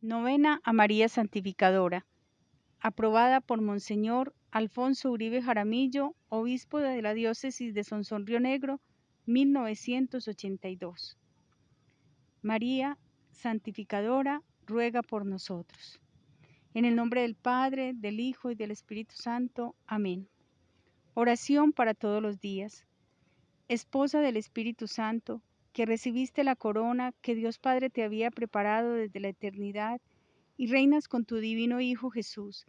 Novena a María Santificadora, aprobada por Monseñor Alfonso Uribe Jaramillo, obispo de la diócesis de Sonsón Río Negro, 1982. María Santificadora, ruega por nosotros. En el nombre del Padre, del Hijo y del Espíritu Santo. Amén. Oración para todos los días. Esposa del Espíritu Santo, que recibiste la corona que Dios Padre te había preparado desde la eternidad y reinas con tu divino Hijo Jesús.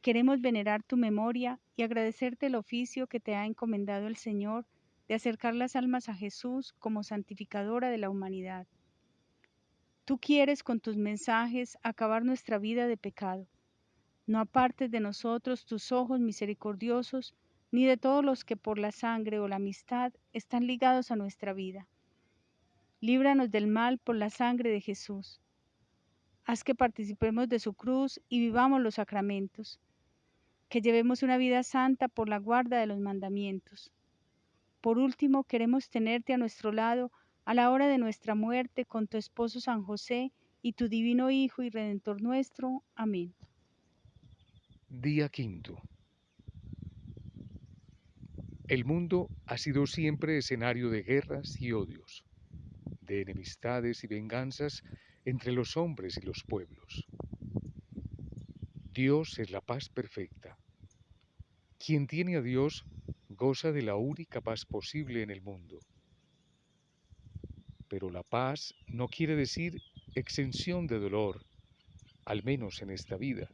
Queremos venerar tu memoria y agradecerte el oficio que te ha encomendado el Señor de acercar las almas a Jesús como santificadora de la humanidad. Tú quieres con tus mensajes acabar nuestra vida de pecado. No apartes de nosotros tus ojos misericordiosos, ni de todos los que por la sangre o la amistad están ligados a nuestra vida. Líbranos del mal por la sangre de Jesús. Haz que participemos de su cruz y vivamos los sacramentos. Que llevemos una vida santa por la guarda de los mandamientos. Por último, queremos tenerte a nuestro lado a la hora de nuestra muerte con tu esposo San José y tu divino Hijo y Redentor nuestro. Amén. Día quinto. El mundo ha sido siempre escenario de guerras y odios de enemistades y venganzas entre los hombres y los pueblos. Dios es la paz perfecta. Quien tiene a Dios goza de la única paz posible en el mundo. Pero la paz no quiere decir exención de dolor, al menos en esta vida.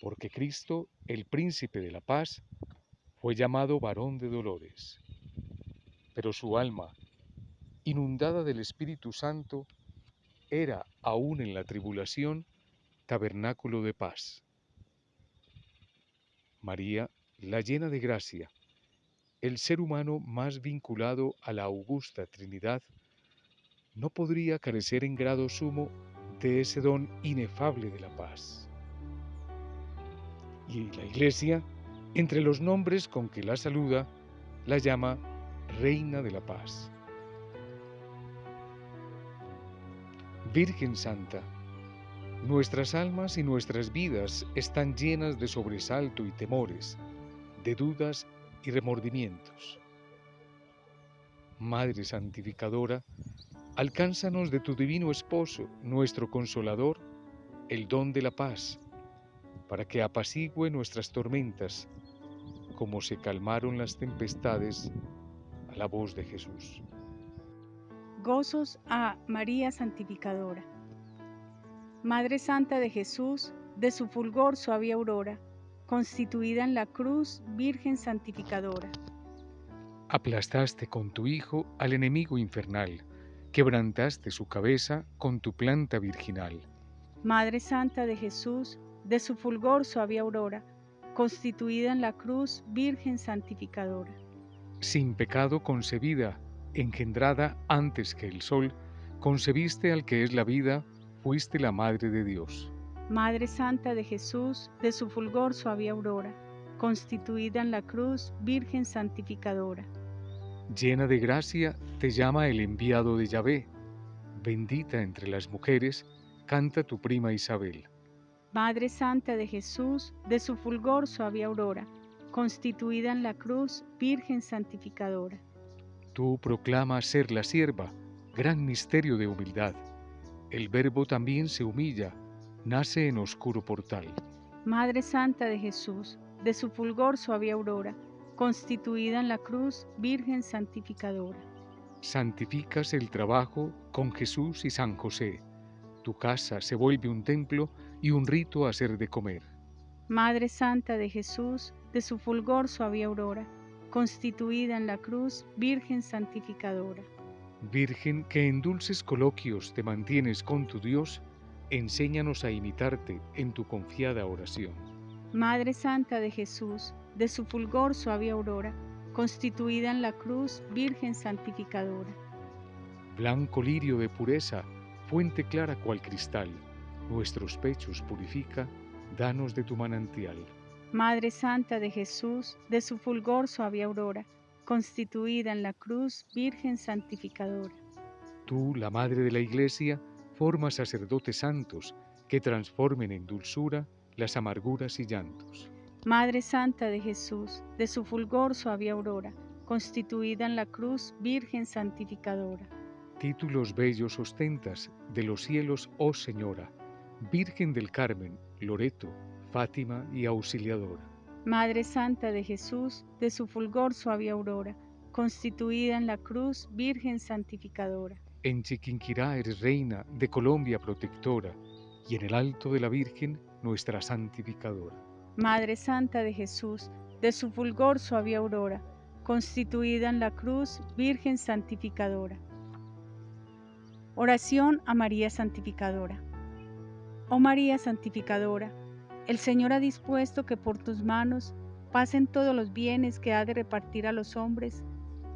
Porque Cristo, el príncipe de la paz, fue llamado varón de dolores. Pero su alma, inundada del Espíritu Santo, era, aún en la tribulación, tabernáculo de paz. María, la llena de gracia, el ser humano más vinculado a la augusta Trinidad, no podría carecer en grado sumo de ese don inefable de la paz. Y la Iglesia, entre los nombres con que la saluda, la llama Reina de la Paz. Virgen Santa, nuestras almas y nuestras vidas están llenas de sobresalto y temores, de dudas y remordimientos. Madre Santificadora, alcánzanos de tu divino esposo, nuestro consolador, el don de la paz, para que apacigüe nuestras tormentas, como se calmaron las tempestades a la voz de Jesús. Gozos a María Santificadora. Madre Santa de Jesús, de su fulgor suave aurora, constituida en la cruz, Virgen Santificadora. Aplastaste con tu Hijo al enemigo infernal, quebrantaste su cabeza con tu planta virginal. Madre Santa de Jesús, de su fulgor suave aurora, constituida en la cruz, Virgen Santificadora. Sin pecado concebida, engendrada antes que el sol, concebiste al que es la vida, fuiste la Madre de Dios. Madre Santa de Jesús, de su fulgor suave aurora, constituida en la cruz, Virgen Santificadora. Llena de gracia, te llama el enviado de Yahvé. Bendita entre las mujeres, canta tu prima Isabel. Madre Santa de Jesús, de su fulgor suave aurora, constituida en la cruz, Virgen Santificadora. Tú proclamas ser la sierva, gran misterio de humildad. El Verbo también se humilla, nace en oscuro portal. Madre Santa de Jesús, de su fulgor suave aurora, constituida en la cruz, Virgen Santificadora. Santificas el trabajo con Jesús y San José. Tu casa se vuelve un templo y un rito a ser de comer. Madre Santa de Jesús, de su fulgor suave aurora, constituida en la cruz, Virgen santificadora. Virgen que en dulces coloquios te mantienes con tu Dios, enséñanos a imitarte en tu confiada oración. Madre Santa de Jesús, de su fulgor suave aurora, constituida en la cruz, Virgen santificadora. Blanco lirio de pureza, fuente clara cual cristal, nuestros pechos purifica, danos de tu manantial. Madre Santa de Jesús, de su fulgor suave aurora, constituida en la cruz, Virgen santificadora. Tú, la Madre de la Iglesia, forma sacerdotes santos que transformen en dulzura las amarguras y llantos. Madre Santa de Jesús, de su fulgor suave aurora, constituida en la cruz, Virgen santificadora. Títulos bellos ostentas de los cielos, oh Señora, Virgen del Carmen, Loreto, Fátima y Auxiliadora. Madre Santa de Jesús, de su fulgor suave aurora, constituida en la cruz, Virgen santificadora. En Chiquinquirá eres reina de Colombia protectora, y en el alto de la Virgen, nuestra santificadora. Madre Santa de Jesús, de su fulgor suave aurora, constituida en la cruz, Virgen santificadora. Oración a María Santificadora. Oh María Santificadora, el Señor ha dispuesto que por tus manos pasen todos los bienes que ha de repartir a los hombres,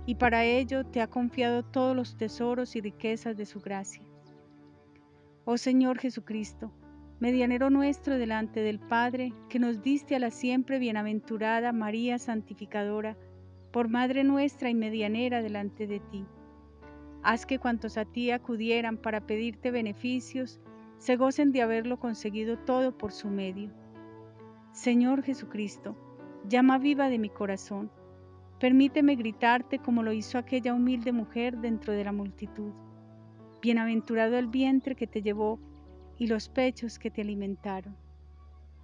y para ello te ha confiado todos los tesoros y riquezas de su gracia. Oh Señor Jesucristo, medianero nuestro delante del Padre, que nos diste a la siempre bienaventurada María Santificadora, por Madre nuestra y medianera delante de ti. Haz que cuantos a ti acudieran para pedirte beneficios, se gocen de haberlo conseguido todo por su medio. Señor Jesucristo, llama viva de mi corazón, permíteme gritarte como lo hizo aquella humilde mujer dentro de la multitud. Bienaventurado el vientre que te llevó y los pechos que te alimentaron.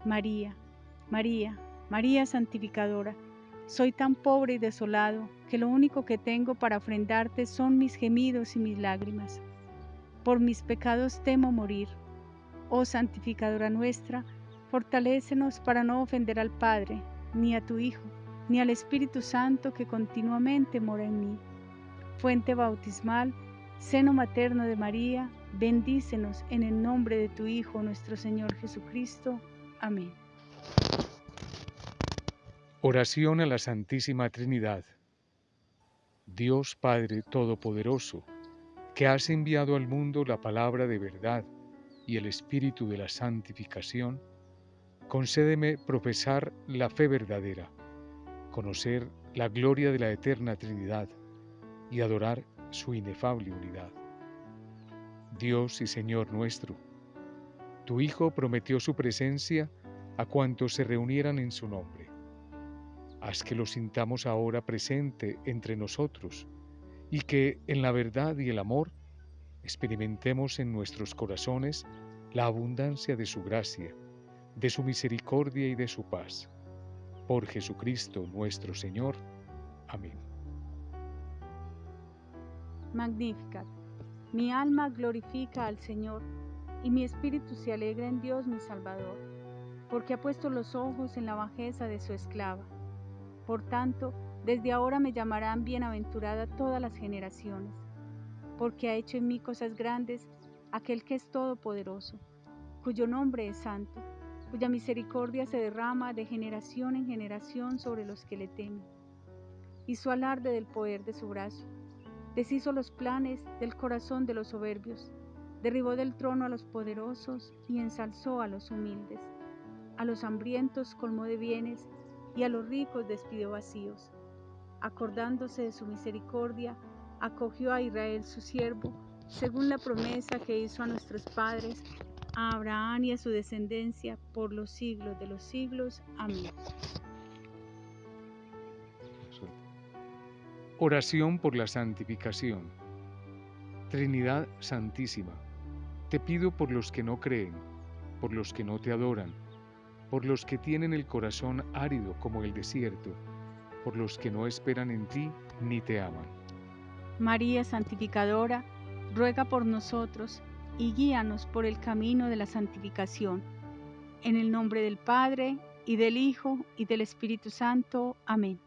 María, María, María santificadora, soy tan pobre y desolado que lo único que tengo para ofrendarte son mis gemidos y mis lágrimas. Por mis pecados temo morir. Oh santificadora nuestra, fortalécenos para no ofender al Padre, ni a tu Hijo, ni al Espíritu Santo que continuamente mora en mí. Fuente bautismal, seno materno de María, bendícenos en el nombre de tu Hijo, nuestro Señor Jesucristo. Amén. Oración a la Santísima Trinidad. Dios Padre Todopoderoso, que has enviado al mundo la palabra de verdad y el Espíritu de la santificación, concédeme profesar la fe verdadera, conocer la gloria de la eterna Trinidad y adorar su inefable unidad. Dios y Señor nuestro, tu Hijo prometió su presencia a cuantos se reunieran en su nombre. Haz que lo sintamos ahora presente entre nosotros y que en la verdad y el amor experimentemos en nuestros corazones la abundancia de su gracia, de su misericordia y de su paz. Por Jesucristo nuestro Señor. Amén. Magnificat. Mi alma glorifica al Señor y mi espíritu se alegra en Dios mi Salvador, porque ha puesto los ojos en la bajeza de su esclava. Por tanto, desde ahora me llamarán bienaventurada todas las generaciones, porque ha hecho en mí cosas grandes aquel que es todopoderoso, cuyo nombre es santo, cuya misericordia se derrama de generación en generación sobre los que le temen. Hizo alarde del poder de su brazo, deshizo los planes del corazón de los soberbios, derribó del trono a los poderosos y ensalzó a los humildes. A los hambrientos colmó de bienes y a los ricos despidió vacíos. Acordándose de su misericordia, acogió a Israel su siervo, según la promesa que hizo a nuestros padres, a Abraham y a su descendencia por los siglos de los siglos. Amén. Oración por la santificación. Trinidad Santísima, te pido por los que no creen, por los que no te adoran, por los que tienen el corazón árido como el desierto, por los que no esperan en ti ni te aman. María Santificadora, ruega por nosotros y guíanos por el camino de la santificación. En el nombre del Padre, y del Hijo, y del Espíritu Santo. Amén.